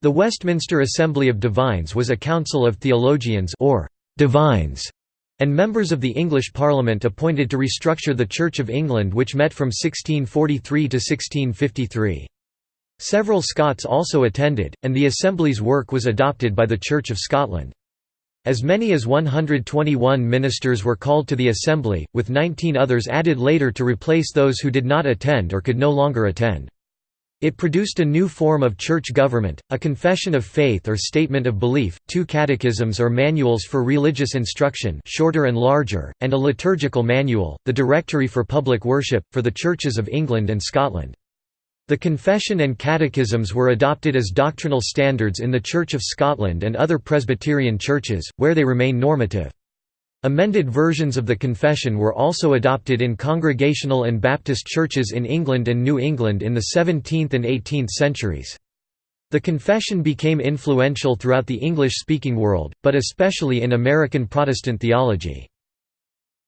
The Westminster Assembly of Divines was a council of theologians or divines and members of the English Parliament appointed to restructure the Church of England which met from 1643 to 1653. Several Scots also attended, and the Assembly's work was adopted by the Church of Scotland. As many as 121 ministers were called to the Assembly, with 19 others added later to replace those who did not attend or could no longer attend. It produced a new form of church government, a confession of faith or statement of belief, two catechisms or manuals for religious instruction shorter and larger, and a liturgical manual, the Directory for Public Worship, for the churches of England and Scotland. The confession and catechisms were adopted as doctrinal standards in the Church of Scotland and other Presbyterian churches, where they remain normative. Amended versions of the confession were also adopted in Congregational and Baptist churches in England and New England in the 17th and 18th centuries. The confession became influential throughout the English-speaking world, but especially in American Protestant theology.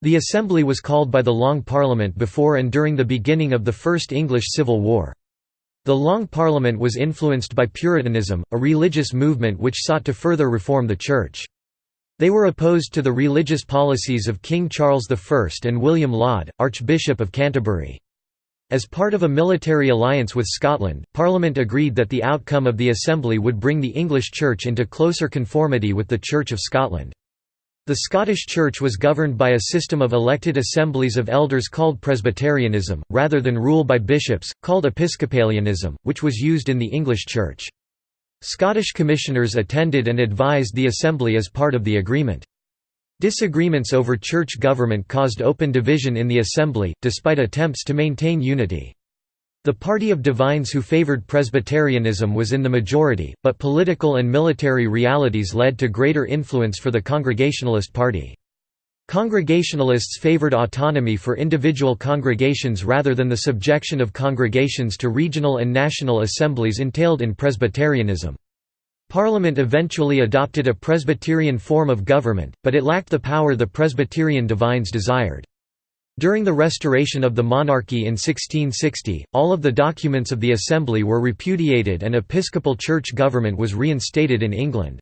The Assembly was called by the Long Parliament before and during the beginning of the First English Civil War. The Long Parliament was influenced by Puritanism, a religious movement which sought to further reform the Church. They were opposed to the religious policies of King Charles I and William Laud, Archbishop of Canterbury. As part of a military alliance with Scotland, Parliament agreed that the outcome of the Assembly would bring the English Church into closer conformity with the Church of Scotland. The Scottish Church was governed by a system of elected assemblies of elders called Presbyterianism, rather than rule by bishops, called Episcopalianism, which was used in the English Church. Scottish commissioners attended and advised the Assembly as part of the agreement. Disagreements over church government caused open division in the Assembly, despite attempts to maintain unity. The party of divines who favoured Presbyterianism was in the majority, but political and military realities led to greater influence for the Congregationalist Party. Congregationalists favored autonomy for individual congregations rather than the subjection of congregations to regional and national assemblies entailed in Presbyterianism. Parliament eventually adopted a Presbyterian form of government, but it lacked the power the Presbyterian divines desired. During the restoration of the monarchy in 1660, all of the documents of the Assembly were repudiated and episcopal church government was reinstated in England.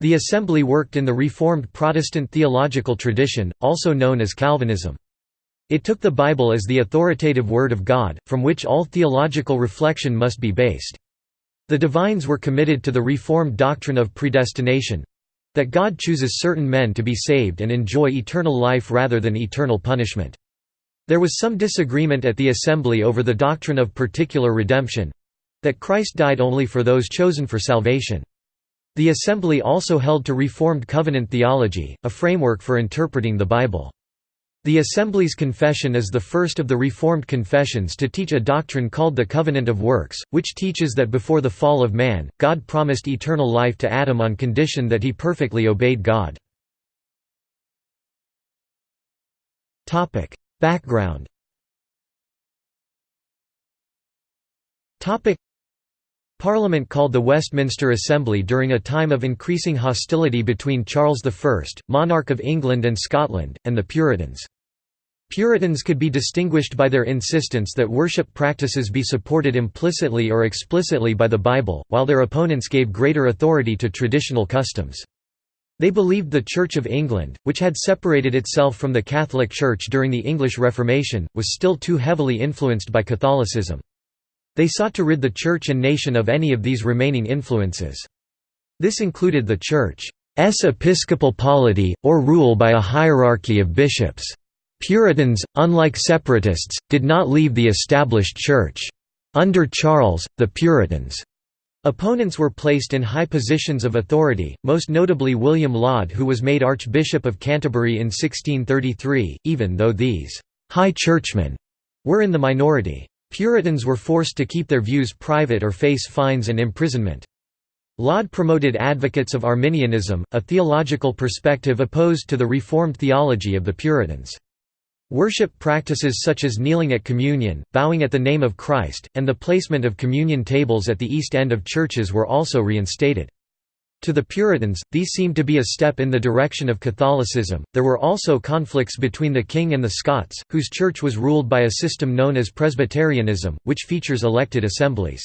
The Assembly worked in the Reformed Protestant theological tradition, also known as Calvinism. It took the Bible as the authoritative Word of God, from which all theological reflection must be based. The divines were committed to the Reformed doctrine of predestination—that God chooses certain men to be saved and enjoy eternal life rather than eternal punishment. There was some disagreement at the Assembly over the doctrine of particular redemption—that Christ died only for those chosen for salvation. The Assembly also held to Reformed covenant theology, a framework for interpreting the Bible. The Assembly's confession is the first of the Reformed confessions to teach a doctrine called the Covenant of Works, which teaches that before the fall of man, God promised eternal life to Adam on condition that he perfectly obeyed God. Background Parliament called the Westminster Assembly during a time of increasing hostility between Charles I, monarch of England and Scotland, and the Puritans. Puritans could be distinguished by their insistence that worship practices be supported implicitly or explicitly by the Bible, while their opponents gave greater authority to traditional customs. They believed the Church of England, which had separated itself from the Catholic Church during the English Reformation, was still too heavily influenced by Catholicism. They sought to rid the Church and nation of any of these remaining influences. This included the Church's episcopal polity, or rule by a hierarchy of bishops. Puritans, unlike separatists, did not leave the established Church. Under Charles, the Puritans' opponents were placed in high positions of authority, most notably William Laud who was made Archbishop of Canterbury in 1633, even though these «high churchmen» were in the minority. Puritans were forced to keep their views private or face fines and imprisonment. Laud promoted advocates of Arminianism, a theological perspective opposed to the Reformed theology of the Puritans. Worship practices such as kneeling at communion, bowing at the name of Christ, and the placement of communion tables at the east end of churches were also reinstated. To the Puritans, these seemed to be a step in the direction of Catholicism. There were also conflicts between the king and the Scots, whose church was ruled by a system known as Presbyterianism, which features elected assemblies.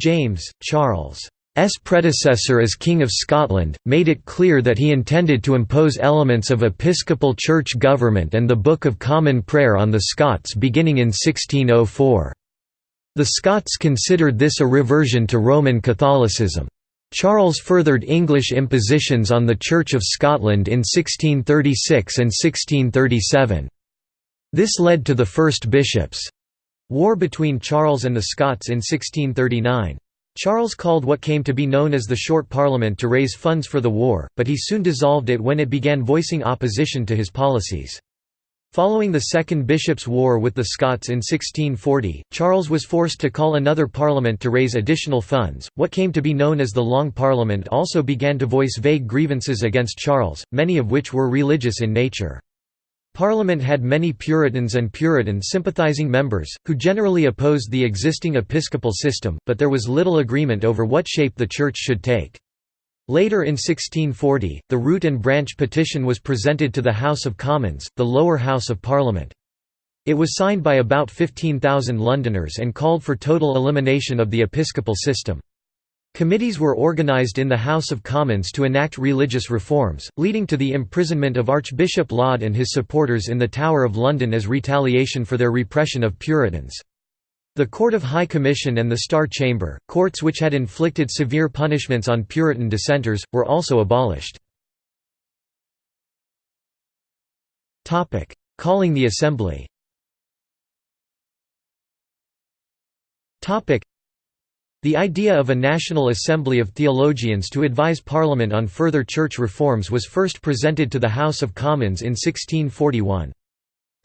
James, Charles' predecessor as King of Scotland, made it clear that he intended to impose elements of episcopal church government and the Book of Common Prayer on the Scots beginning in 1604. The Scots considered this a reversion to Roman Catholicism. Charles furthered English impositions on the Church of Scotland in 1636 and 1637. This led to the First Bishops' War between Charles and the Scots in 1639. Charles called what came to be known as the Short Parliament to raise funds for the war, but he soon dissolved it when it began voicing opposition to his policies. Following the Second Bishops' War with the Scots in 1640, Charles was forced to call another parliament to raise additional funds. What came to be known as the Long Parliament also began to voice vague grievances against Charles, many of which were religious in nature. Parliament had many Puritans and Puritan sympathizing members, who generally opposed the existing episcopal system, but there was little agreement over what shape the Church should take. Later in 1640, the Root and Branch petition was presented to the House of Commons, the lower house of Parliament. It was signed by about 15,000 Londoners and called for total elimination of the episcopal system. Committees were organised in the House of Commons to enact religious reforms, leading to the imprisonment of Archbishop Laud and his supporters in the Tower of London as retaliation for their repression of Puritans. The Court of High Commission and the Star Chamber, courts which had inflicted severe punishments on Puritan dissenters, were also abolished. Calling the Assembly the idea of a National Assembly of Theologians to advise Parliament on further church reforms was first presented to the House of Commons in 1641.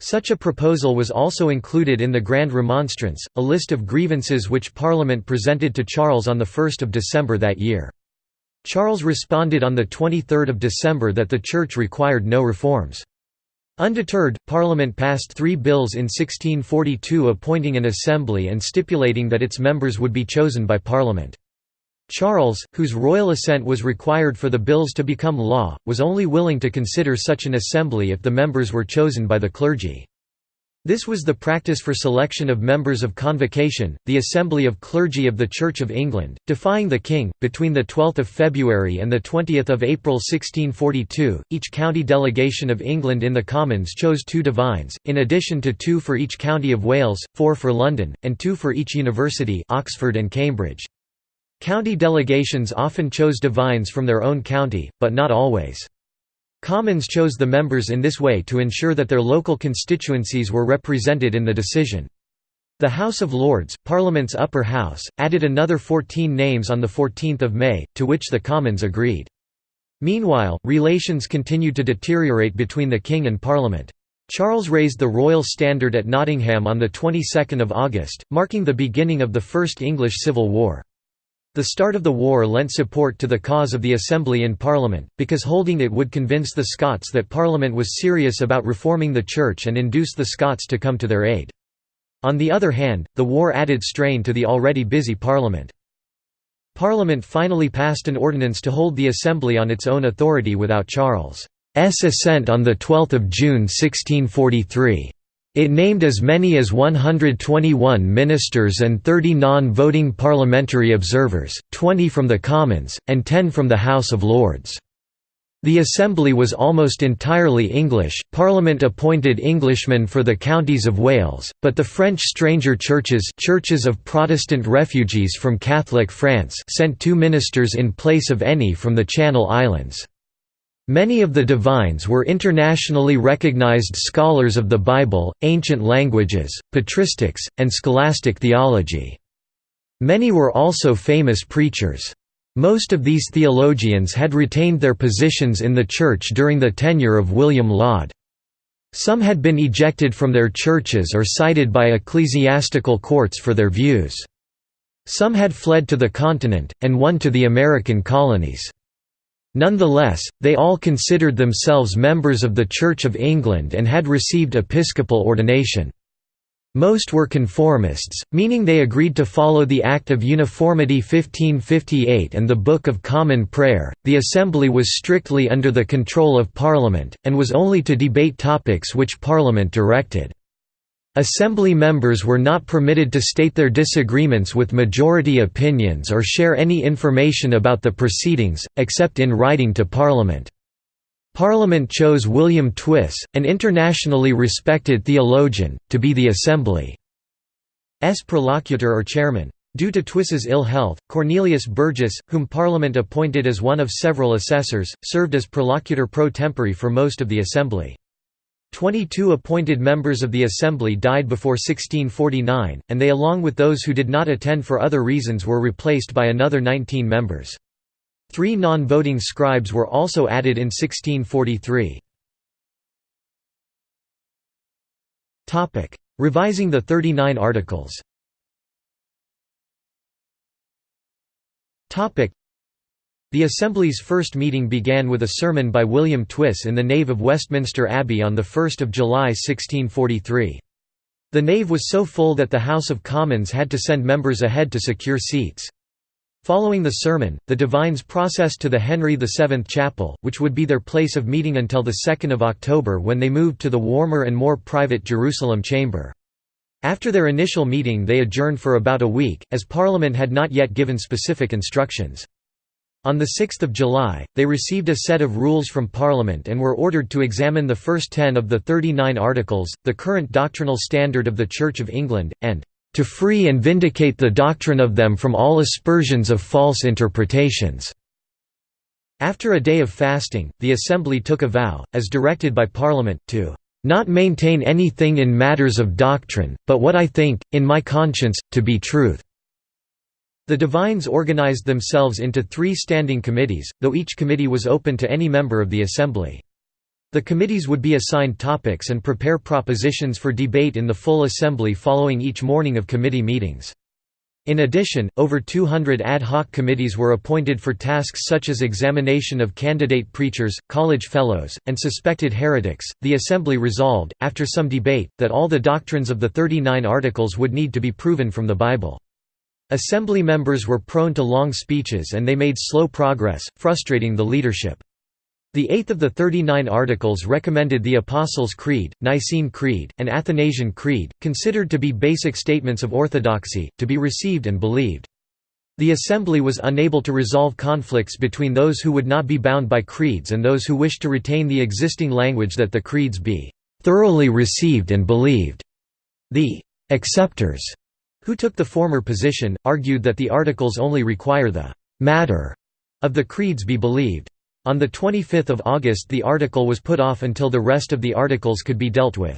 Such a proposal was also included in the Grand Remonstrance, a list of grievances which Parliament presented to Charles on 1 December that year. Charles responded on 23 December that the Church required no reforms. Undeterred, Parliament passed three bills in 1642 appointing an assembly and stipulating that its members would be chosen by Parliament. Charles, whose royal assent was required for the bills to become law, was only willing to consider such an assembly if the members were chosen by the clergy. This was the practice for selection of members of Convocation, the Assembly of Clergy of the Church of England, defying the King. Between the 12 February and the 20 April 1642, each county delegation of England in the Commons chose two divines, in addition to two for each county of Wales, four for London, and two for each university Oxford and Cambridge. County delegations often chose divines from their own county, but not always. Commons chose the members in this way to ensure that their local constituencies were represented in the decision. The House of Lords, Parliament's upper house, added another 14 names on 14 May, to which the Commons agreed. Meanwhile, relations continued to deteriorate between the King and Parliament. Charles raised the royal standard at Nottingham on the 22nd of August, marking the beginning of the First English Civil War. The start of the war lent support to the cause of the Assembly in Parliament, because holding it would convince the Scots that Parliament was serious about reforming the Church and induce the Scots to come to their aid. On the other hand, the war added strain to the already busy Parliament. Parliament finally passed an ordinance to hold the Assembly on its own authority without Charles' assent on 12 June 1643. It named as many as 121 ministers and 30 non-voting parliamentary observers, 20 from the Commons, and 10 from the House of Lords. The Assembly was almost entirely English, Parliament appointed Englishmen for the counties of Wales, but the French stranger churches churches of Protestant refugees from Catholic France sent two ministers in place of any from the Channel Islands. Many of the divines were internationally recognized scholars of the Bible, ancient languages, patristics, and scholastic theology. Many were also famous preachers. Most of these theologians had retained their positions in the Church during the tenure of William Laud. Some had been ejected from their churches or cited by ecclesiastical courts for their views. Some had fled to the continent, and one to the American colonies. Nonetheless, they all considered themselves members of the Church of England and had received episcopal ordination. Most were conformists, meaning they agreed to follow the Act of Uniformity 1558 and the Book of Common Prayer. The Assembly was strictly under the control of Parliament, and was only to debate topics which Parliament directed. Assembly members were not permitted to state their disagreements with majority opinions or share any information about the proceedings, except in writing to Parliament. Parliament chose William Twiss, an internationally respected theologian, to be the Assembly's prolocutor or chairman. Due to Twiss's ill health, Cornelius Burgess, whom Parliament appointed as one of several assessors, served as prolocutor pro tempore for most of the Assembly. Twenty-two appointed members of the Assembly died before 1649, and they along with those who did not attend for other reasons were replaced by another 19 members. Three non-voting scribes were also added in 1643. Revising the Thirty-Nine Articles the Assembly's first meeting began with a sermon by William Twiss in the nave of Westminster Abbey on 1 July 1643. The nave was so full that the House of Commons had to send members ahead to secure seats. Following the sermon, the divines processed to the Henry VII Chapel, which would be their place of meeting until 2 October when they moved to the warmer and more private Jerusalem chamber. After their initial meeting they adjourned for about a week, as Parliament had not yet given specific instructions. On 6 July, they received a set of rules from Parliament and were ordered to examine the first ten of the 39 Articles, the current doctrinal standard of the Church of England, and "...to free and vindicate the doctrine of them from all aspersions of false interpretations." After a day of fasting, the Assembly took a vow, as directed by Parliament, to "...not maintain anything in matters of doctrine, but what I think, in my conscience, to be truth." The divines organized themselves into three standing committees, though each committee was open to any member of the assembly. The committees would be assigned topics and prepare propositions for debate in the full assembly following each morning of committee meetings. In addition, over 200 ad hoc committees were appointed for tasks such as examination of candidate preachers, college fellows, and suspected heretics. The Assembly resolved, after some debate, that all the doctrines of the 39 Articles would need to be proven from the Bible. Assembly members were prone to long speeches and they made slow progress, frustrating the leadership. The eighth of the Thirty-Nine Articles recommended the Apostles' Creed, Nicene Creed, and Athanasian Creed, considered to be basic statements of orthodoxy, to be received and believed. The Assembly was unable to resolve conflicts between those who would not be bound by creeds and those who wished to retain the existing language that the creeds be "...thoroughly received and believed." The «acceptors» who took the former position, argued that the articles only require the «matter» of the creeds be believed. On 25 August the article was put off until the rest of the articles could be dealt with.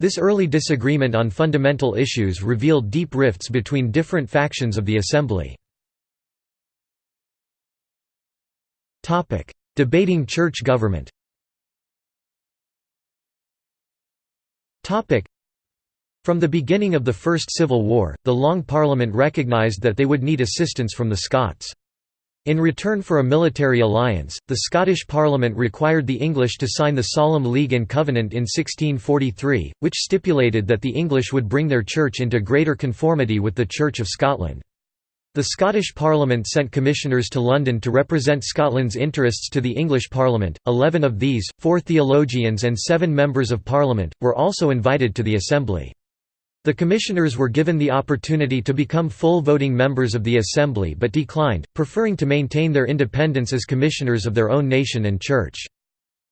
This early disagreement on fundamental issues revealed deep rifts between different factions of the Assembly. Debating church government from the beginning of the First Civil War, the Long Parliament recognised that they would need assistance from the Scots. In return for a military alliance, the Scottish Parliament required the English to sign the Solemn League and Covenant in 1643, which stipulated that the English would bring their church into greater conformity with the Church of Scotland. The Scottish Parliament sent commissioners to London to represent Scotland's interests to the English Parliament. Eleven of these, four theologians and seven members of Parliament, were also invited to the Assembly. The commissioners were given the opportunity to become full voting members of the Assembly but declined, preferring to maintain their independence as commissioners of their own nation and church.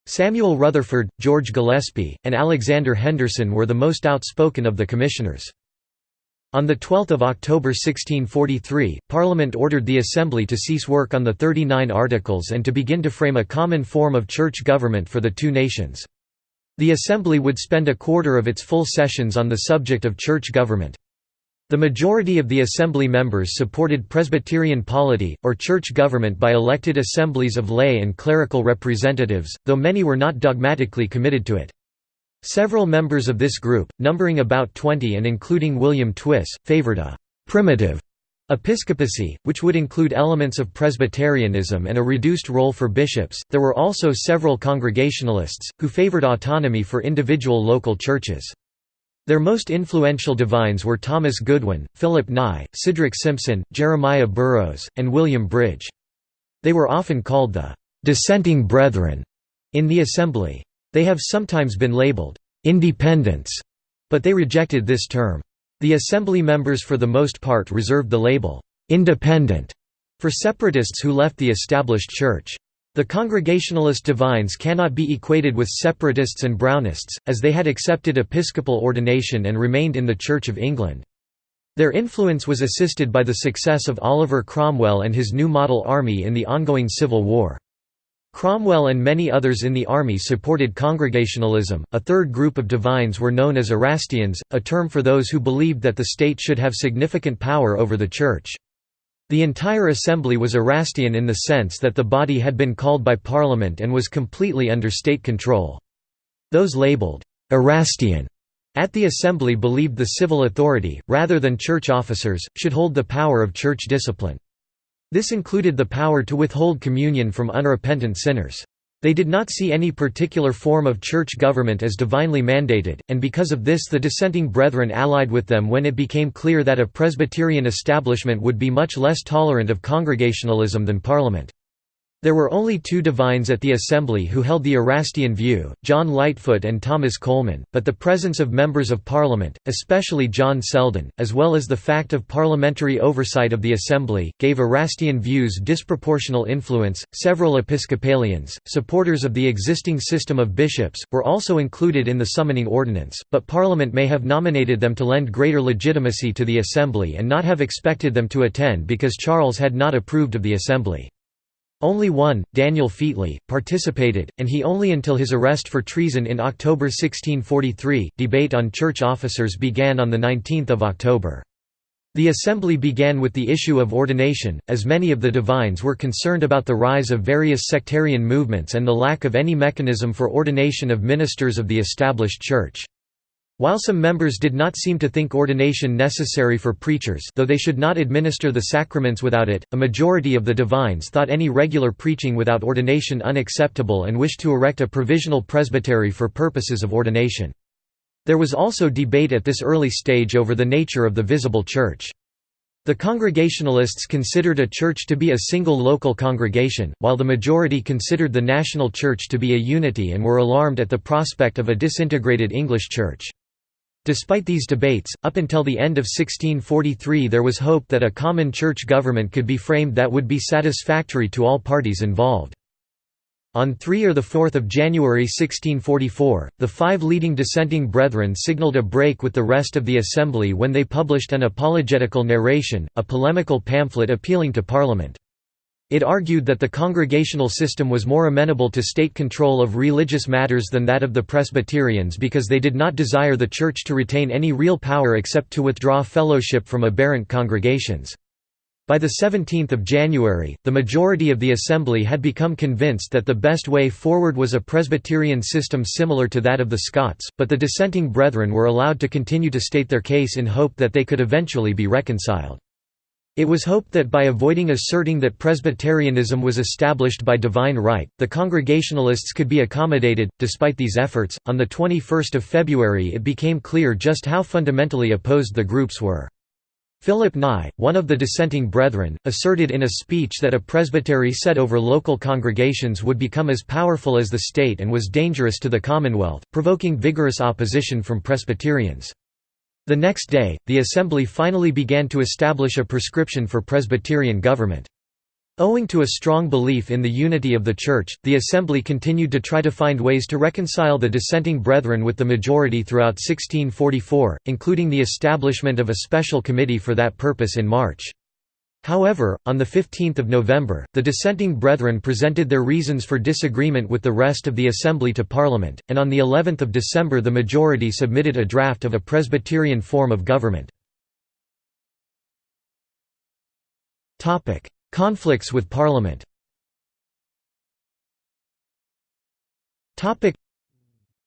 Samuel Rutherford, George Gillespie, and Alexander Henderson were the most outspoken of the commissioners. On 12 October 1643, Parliament ordered the Assembly to cease work on the Thirty Nine Articles and to begin to frame a common form of church government for the two nations. The Assembly would spend a quarter of its full sessions on the subject of church government. The majority of the Assembly members supported Presbyterian polity, or church government by elected assemblies of lay and clerical representatives, though many were not dogmatically committed to it. Several members of this group, numbering about 20 and including William Twiss, favored a «primitive» Episcopacy, which would include elements of Presbyterianism and a reduced role for bishops. There were also several Congregationalists, who favored autonomy for individual local churches. Their most influential divines were Thomas Goodwin, Philip Nye, Sidrach Simpson, Jeremiah Burroughs, and William Bridge. They were often called the dissenting brethren in the Assembly. They have sometimes been labeled independents But they rejected this term. The assembly members for the most part reserved the label, "'independent' for separatists who left the established church. The Congregationalist divines cannot be equated with separatists and Brownists, as they had accepted episcopal ordination and remained in the Church of England. Their influence was assisted by the success of Oliver Cromwell and his New Model Army in the ongoing Civil War. Cromwell and many others in the army supported Congregationalism. A third group of divines were known as Erastians, a term for those who believed that the state should have significant power over the Church. The entire assembly was Erastian in the sense that the body had been called by Parliament and was completely under state control. Those labelled Erastian at the assembly believed the civil authority, rather than church officers, should hold the power of church discipline. This included the power to withhold communion from unrepentant sinners. They did not see any particular form of church government as divinely mandated, and because of this the dissenting brethren allied with them when it became clear that a Presbyterian establishment would be much less tolerant of Congregationalism than Parliament. There were only two divines at the assembly who held the Erastian view, John Lightfoot and Thomas Coleman, but the presence of members of Parliament, especially John Selden, as well as the fact of parliamentary oversight of the assembly, gave Erastian views disproportional influence. Several Episcopalians, supporters of the existing system of bishops, were also included in the summoning ordinance, but Parliament may have nominated them to lend greater legitimacy to the assembly and not have expected them to attend because Charles had not approved of the assembly. Only one, Daniel Featley, participated, and he only until his arrest for treason in October 1643. Debate on church officers began on 19 October. The assembly began with the issue of ordination, as many of the divines were concerned about the rise of various sectarian movements and the lack of any mechanism for ordination of ministers of the established church. While some members did not seem to think ordination necessary for preachers though they should not administer the sacraments without it, a majority of the divines thought any regular preaching without ordination unacceptable and wished to erect a provisional presbytery for purposes of ordination. There was also debate at this early stage over the nature of the visible church. The Congregationalists considered a church to be a single local congregation, while the majority considered the national church to be a unity and were alarmed at the prospect of a disintegrated English church. Despite these debates, up until the end of 1643 there was hope that a common church government could be framed that would be satisfactory to all parties involved. On 3 or 4 January 1644, the five leading dissenting brethren signalled a break with the rest of the assembly when they published an apologetical narration, a polemical pamphlet appealing to Parliament. It argued that the congregational system was more amenable to state control of religious matters than that of the Presbyterians because they did not desire the Church to retain any real power except to withdraw fellowship from aberrant congregations. By 17 January, the majority of the Assembly had become convinced that the best way forward was a Presbyterian system similar to that of the Scots, but the dissenting brethren were allowed to continue to state their case in hope that they could eventually be reconciled. It was hoped that by avoiding asserting that Presbyterianism was established by divine right, the Congregationalists could be accommodated. Despite these efforts, on the 21st of February it became clear just how fundamentally opposed the groups were. Philip Nye, one of the dissenting brethren, asserted in a speech that a presbytery set over local congregations would become as powerful as the state and was dangerous to the Commonwealth, provoking vigorous opposition from Presbyterians. The next day, the Assembly finally began to establish a prescription for Presbyterian government. Owing to a strong belief in the unity of the Church, the Assembly continued to try to find ways to reconcile the dissenting brethren with the majority throughout 1644, including the establishment of a special committee for that purpose in March. However, on 15 November, the dissenting brethren presented their reasons for disagreement with the rest of the Assembly to Parliament, and on of December the majority submitted a draft of a Presbyterian form of government. Conflicts with Parliament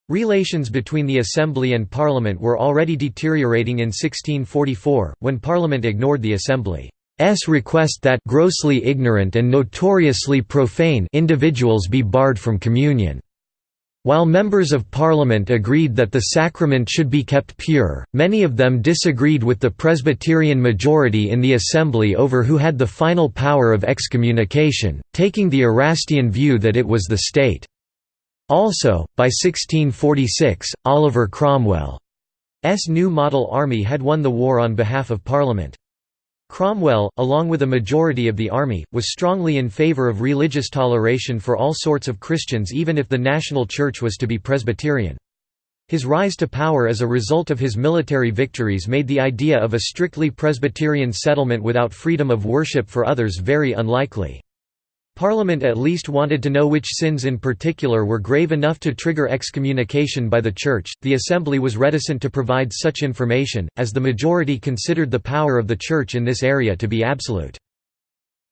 Relations between the Assembly and Parliament were already deteriorating in 1644, when Parliament ignored the Assembly. S request that grossly ignorant and notoriously profane individuals be barred from communion. While members of Parliament agreed that the sacrament should be kept pure, many of them disagreed with the Presbyterian majority in the Assembly over who had the final power of excommunication, taking the Erastian view that it was the state. Also, by 1646, Oliver Cromwell new model army had won the war on behalf of Parliament. Cromwell, along with a majority of the army, was strongly in favour of religious toleration for all sorts of Christians even if the national church was to be Presbyterian. His rise to power as a result of his military victories made the idea of a strictly Presbyterian settlement without freedom of worship for others very unlikely. Parliament at least wanted to know which sins in particular were grave enough to trigger excommunication by the Church. The Assembly was reticent to provide such information, as the majority considered the power of the Church in this area to be absolute.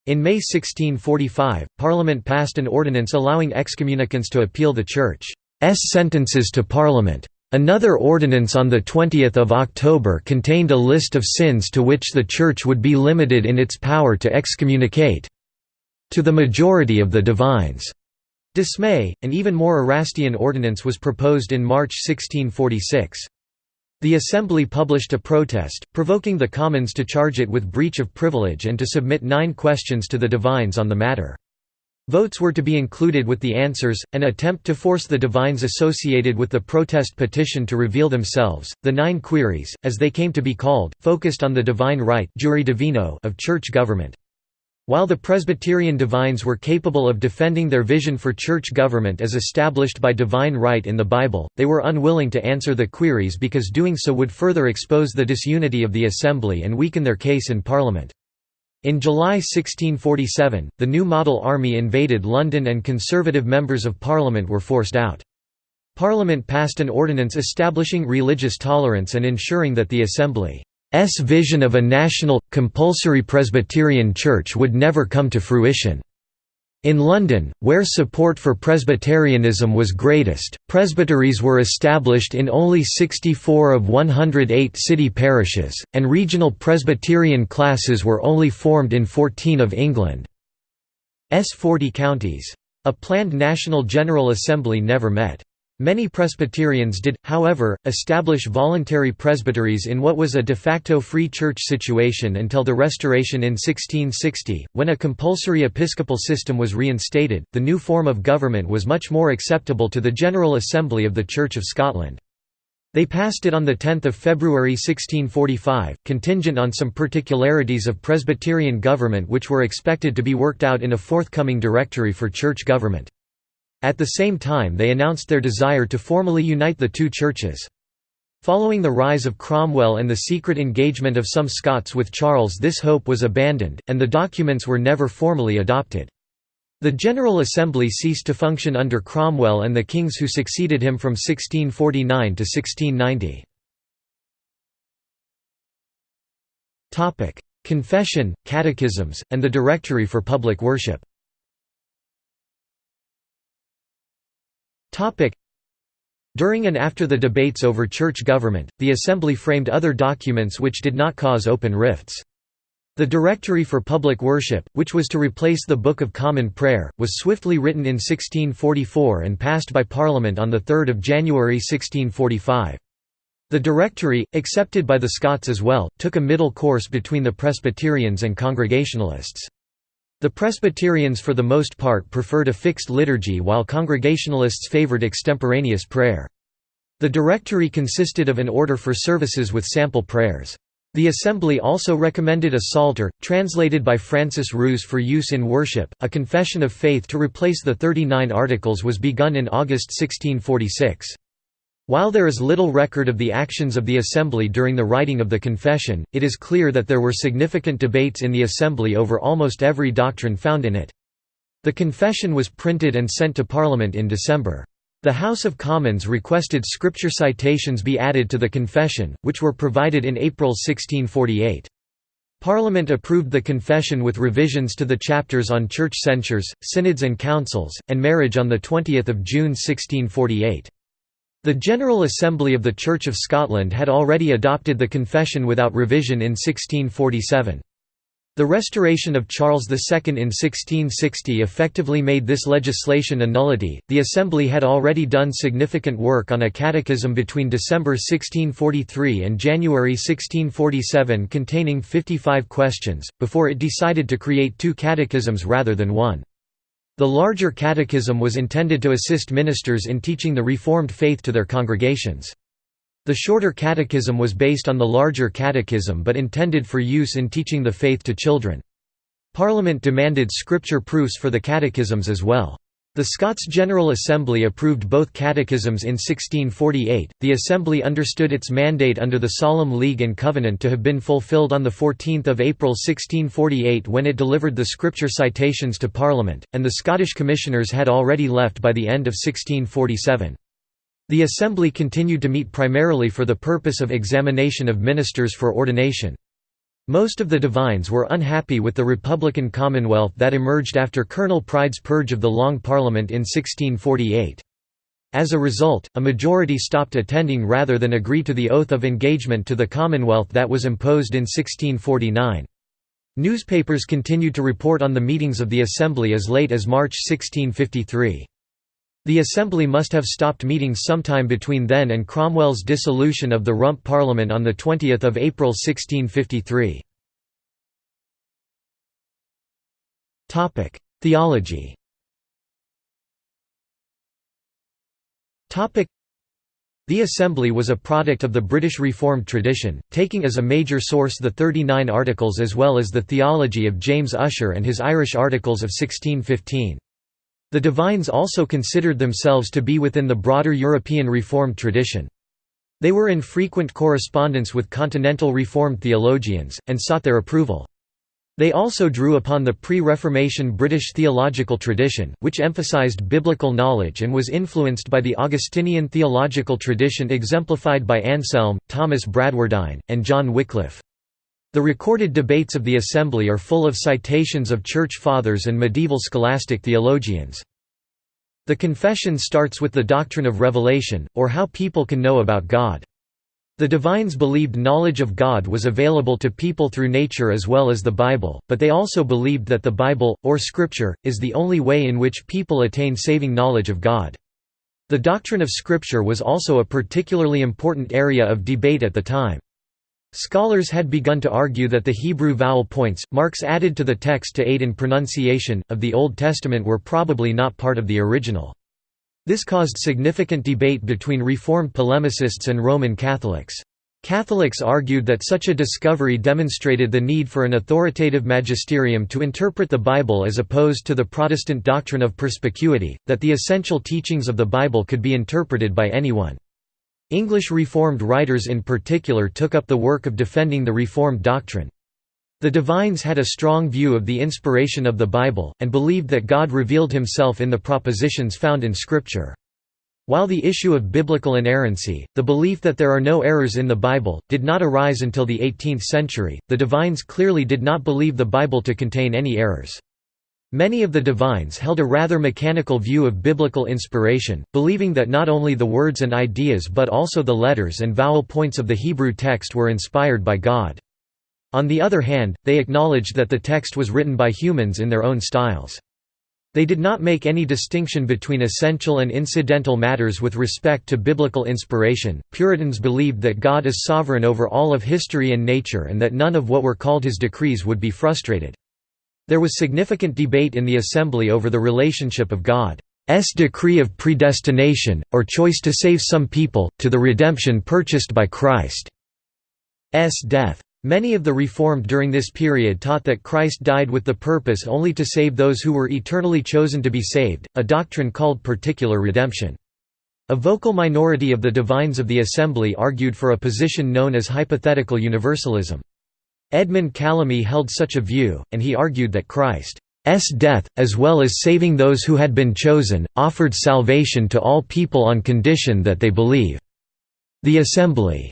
In May 1645, Parliament passed an ordinance allowing excommunicants to appeal the Church's sentences to Parliament. Another ordinance on 20 October contained a list of sins to which the Church would be limited in its power to excommunicate. To the majority of the divines' dismay, an even more Erastian ordinance was proposed in March 1646. The Assembly published a protest, provoking the Commons to charge it with breach of privilege and to submit nine questions to the divines on the matter. Votes were to be included with the answers, an attempt to force the divines associated with the protest petition to reveal themselves. The nine queries, as they came to be called, focused on the divine right of church government. While the Presbyterian divines were capable of defending their vision for church government as established by divine right in the Bible, they were unwilling to answer the queries because doing so would further expose the disunity of the Assembly and weaken their case in Parliament. In July 1647, the new model army invaded London and Conservative members of Parliament were forced out. Parliament passed an ordinance establishing religious tolerance and ensuring that the Assembly S vision of a national, compulsory Presbyterian church would never come to fruition. In London, where support for Presbyterianism was greatest, presbyteries were established in only 64 of 108 city parishes, and regional Presbyterian classes were only formed in 14 of England's 40 counties. A planned National General Assembly never met. Many Presbyterians did, however, establish voluntary presbyteries in what was a de facto free church situation until the Restoration in 1660, when a compulsory episcopal system was reinstated. The new form of government was much more acceptable to the General Assembly of the Church of Scotland. They passed it on 10 February 1645, contingent on some particularities of Presbyterian government which were expected to be worked out in a forthcoming directory for church government. At the same time they announced their desire to formally unite the two churches. Following the rise of Cromwell and the secret engagement of some Scots with Charles this hope was abandoned, and the documents were never formally adopted. The General Assembly ceased to function under Cromwell and the kings who succeeded him from 1649 to 1690. Confession, catechisms, and the Directory for Public Worship During and after the debates over church government, the Assembly framed other documents which did not cause open rifts. The Directory for Public Worship, which was to replace the Book of Common Prayer, was swiftly written in 1644 and passed by Parliament on 3 January 1645. The Directory, accepted by the Scots as well, took a middle course between the Presbyterians and Congregationalists. The Presbyterians for the most part preferred a fixed liturgy while Congregationalists favored extemporaneous prayer. The directory consisted of an order for services with sample prayers. The Assembly also recommended a Psalter, translated by Francis Rous for use in worship. A confession of faith to replace the Thirty Nine Articles was begun in August 1646. While there is little record of the actions of the Assembly during the writing of the Confession, it is clear that there were significant debates in the Assembly over almost every doctrine found in it. The Confession was printed and sent to Parliament in December. The House of Commons requested scripture citations be added to the Confession, which were provided in April 1648. Parliament approved the Confession with revisions to the chapters on church censures, synods and councils, and marriage on 20 June 1648. The General Assembly of the Church of Scotland had already adopted the Confession without revision in 1647. The restoration of Charles II in 1660 effectively made this legislation a nullity. The Assembly had already done significant work on a catechism between December 1643 and January 1647 containing 55 questions, before it decided to create two catechisms rather than one. The larger catechism was intended to assist ministers in teaching the Reformed faith to their congregations. The shorter catechism was based on the larger catechism but intended for use in teaching the faith to children. Parliament demanded scripture proofs for the catechisms as well. The Scots General Assembly approved both catechisms in 1648. The Assembly understood its mandate under the Solemn League and Covenant to have been fulfilled on 14 April 1648 when it delivered the scripture citations to Parliament, and the Scottish Commissioners had already left by the end of 1647. The Assembly continued to meet primarily for the purpose of examination of ministers for ordination. Most of the divines were unhappy with the Republican Commonwealth that emerged after Colonel Pride's purge of the Long Parliament in 1648. As a result, a majority stopped attending rather than agree to the oath of engagement to the Commonwealth that was imposed in 1649. Newspapers continued to report on the meetings of the Assembly as late as March 1653. The Assembly must have stopped meeting sometime between then and Cromwell's dissolution of the Rump Parliament on 20 April 1653. Theology the Assembly was a product of the British Reformed tradition, taking as a major source the Thirty Nine Articles as well as the theology of James Ussher and his Irish Articles of 1615. The divines also considered themselves to be within the broader European Reformed tradition. They were in frequent correspondence with continental Reformed theologians, and sought their approval. They also drew upon the pre-Reformation British theological tradition, which emphasized biblical knowledge and was influenced by the Augustinian theological tradition exemplified by Anselm, Thomas Bradwardine, and John Wycliffe. The recorded debates of the Assembly are full of citations of Church Fathers and medieval scholastic theologians. The Confession starts with the doctrine of revelation, or how people can know about God. The divines believed knowledge of God was available to people through nature as well as the Bible, but they also believed that the Bible, or Scripture, is the only way in which people attain saving knowledge of God. The doctrine of Scripture was also a particularly important area of debate at the time. Scholars had begun to argue that the Hebrew vowel points, marks added to the text to aid in pronunciation, of the Old Testament were probably not part of the original. This caused significant debate between Reformed polemicists and Roman Catholics. Catholics argued that such a discovery demonstrated the need for an authoritative magisterium to interpret the Bible as opposed to the Protestant doctrine of perspicuity, that the essential teachings of the Bible could be interpreted by anyone. English Reformed writers in particular took up the work of defending the Reformed doctrine. The divines had a strong view of the inspiration of the Bible, and believed that God revealed himself in the propositions found in Scripture. While the issue of biblical inerrancy, the belief that there are no errors in the Bible, did not arise until the 18th century, the divines clearly did not believe the Bible to contain any errors. Many of the divines held a rather mechanical view of biblical inspiration, believing that not only the words and ideas but also the letters and vowel points of the Hebrew text were inspired by God. On the other hand, they acknowledged that the text was written by humans in their own styles. They did not make any distinction between essential and incidental matters with respect to biblical inspiration. Puritans believed that God is sovereign over all of history and nature and that none of what were called his decrees would be frustrated. There was significant debate in the Assembly over the relationship of God's decree of predestination, or choice to save some people, to the redemption purchased by Christ's death. Many of the Reformed during this period taught that Christ died with the purpose only to save those who were eternally chosen to be saved, a doctrine called particular redemption. A vocal minority of the divines of the Assembly argued for a position known as hypothetical universalism. Edmund Calamy held such a view, and he argued that Christ's death, as well as saving those who had been chosen, offered salvation to all people on condition that they believe. The Assembly's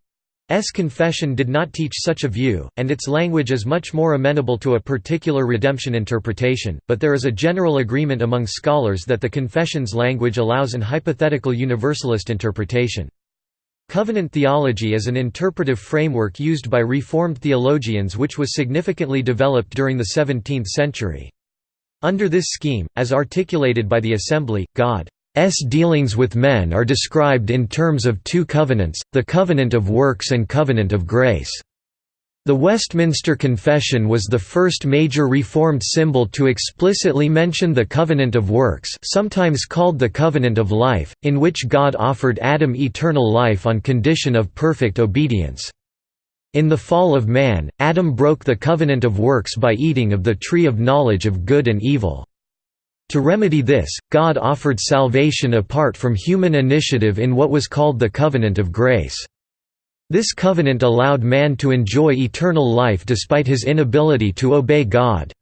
confession did not teach such a view, and its language is much more amenable to a particular redemption interpretation, but there is a general agreement among scholars that the confession's language allows an hypothetical universalist interpretation. Covenant theology is an interpretive framework used by Reformed theologians which was significantly developed during the 17th century. Under this scheme, as articulated by the Assembly, God's dealings with men are described in terms of two covenants, the covenant of works and covenant of grace. The Westminster Confession was the first major Reformed symbol to explicitly mention the covenant of works sometimes called the covenant of life, in which God offered Adam eternal life on condition of perfect obedience. In the fall of man, Adam broke the covenant of works by eating of the tree of knowledge of good and evil. To remedy this, God offered salvation apart from human initiative in what was called the covenant of grace. This covenant allowed man to enjoy eternal life despite his inability to obey God's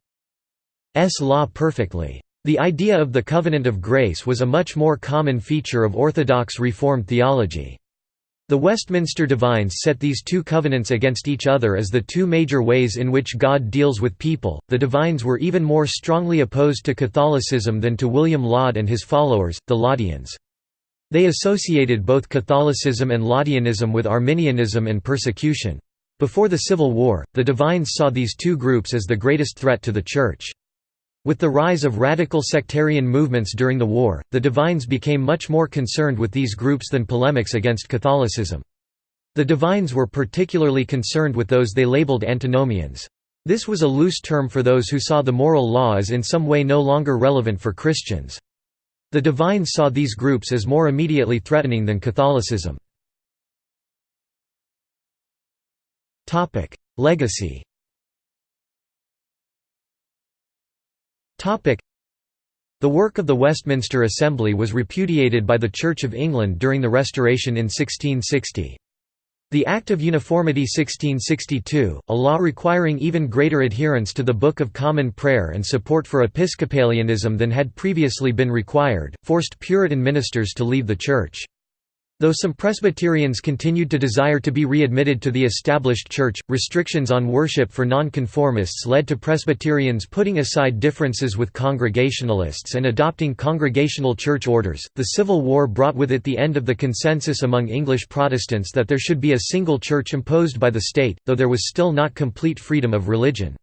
law perfectly. The idea of the covenant of grace was a much more common feature of Orthodox Reformed theology. The Westminster Divines set these two covenants against each other as the two major ways in which God deals with people. The Divines were even more strongly opposed to Catholicism than to William Laud and his followers, the Laudians. They associated both Catholicism and Laudianism with Arminianism and persecution. Before the Civil War, the Divines saw these two groups as the greatest threat to the Church. With the rise of radical sectarian movements during the war, the Divines became much more concerned with these groups than polemics against Catholicism. The Divines were particularly concerned with those they labeled antinomians. This was a loose term for those who saw the moral law as in some way no longer relevant for Christians. The Divines saw these groups as more immediately threatening than Catholicism. Legacy The work of the Westminster Assembly was repudiated by the Church of England during the Restoration in 1660. The Act of Uniformity 1662, a law requiring even greater adherence to the Book of Common Prayer and support for Episcopalianism than had previously been required, forced Puritan ministers to leave the Church. Though some Presbyterians continued to desire to be readmitted to the established church, restrictions on worship for nonconformists led to Presbyterians putting aside differences with Congregationalists and adopting Congregational church orders. The Civil War brought with it the end of the consensus among English Protestants that there should be a single church imposed by the state, though there was still not complete freedom of religion.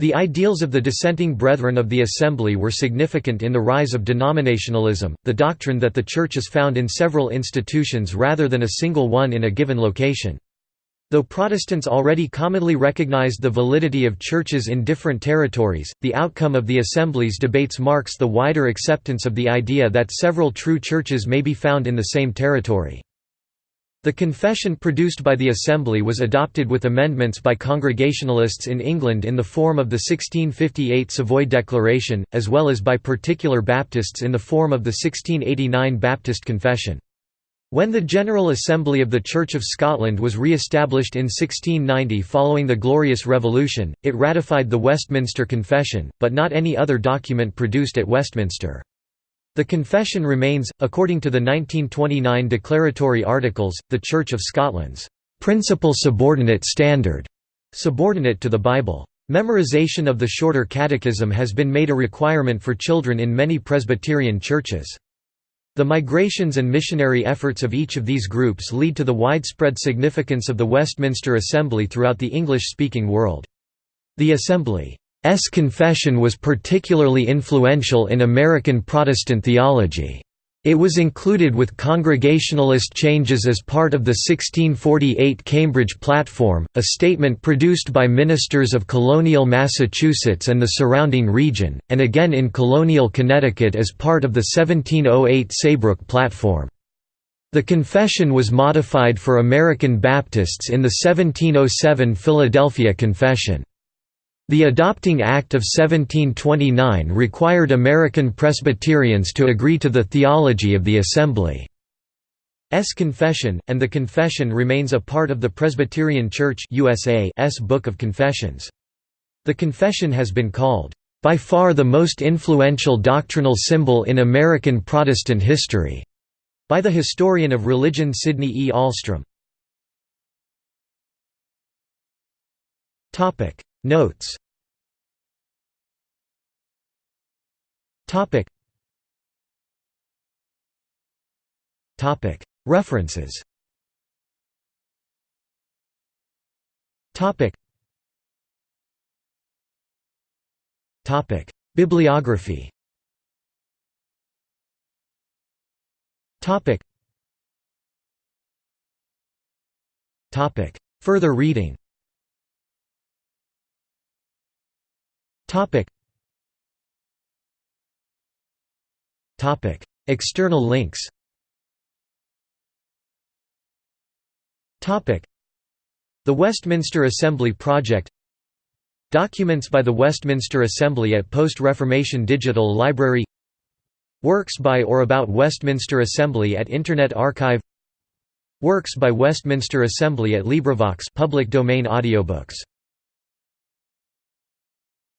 The ideals of the dissenting Brethren of the Assembly were significant in the rise of denominationalism, the doctrine that the Church is found in several institutions rather than a single one in a given location. Though Protestants already commonly recognized the validity of churches in different territories, the outcome of the Assembly's debates marks the wider acceptance of the idea that several true churches may be found in the same territory. The confession produced by the Assembly was adopted with amendments by Congregationalists in England in the form of the 1658 Savoy Declaration, as well as by particular Baptists in the form of the 1689 Baptist Confession. When the General Assembly of the Church of Scotland was re-established in 1690 following the Glorious Revolution, it ratified the Westminster Confession, but not any other document produced at Westminster. The confession remains, according to the 1929 declaratory articles, the Church of Scotland's principal subordinate standard, subordinate to the Bible. Memorization of the shorter catechism has been made a requirement for children in many Presbyterian churches. The migrations and missionary efforts of each of these groups lead to the widespread significance of the Westminster Assembly throughout the English-speaking world. The Assembly S. confession was particularly influential in American Protestant theology. It was included with Congregationalist changes as part of the 1648 Cambridge Platform, a statement produced by ministers of colonial Massachusetts and the surrounding region, and again in colonial Connecticut as part of the 1708 Saybrook Platform. The confession was modified for American Baptists in the 1707 Philadelphia Confession. The Adopting Act of 1729 required American Presbyterians to agree to the theology of the Assembly's confession, and the confession remains a part of the Presbyterian Church USA's Book of Confessions. The confession has been called, "...by far the most influential doctrinal symbol in American Protestant history," by the historian of religion Sidney E. Ahlstrom. Notes. Topic. Topic. References. Topic. Topic. Bibliography. Topic. Topic. Further reading External links. Topic. The Westminster Assembly Project. Documents by the Westminster Assembly at Post-Reformation Digital Library. Works by or about Westminster Assembly at Internet Archive. Works by Westminster Assembly at LibriVox public domain audiobooks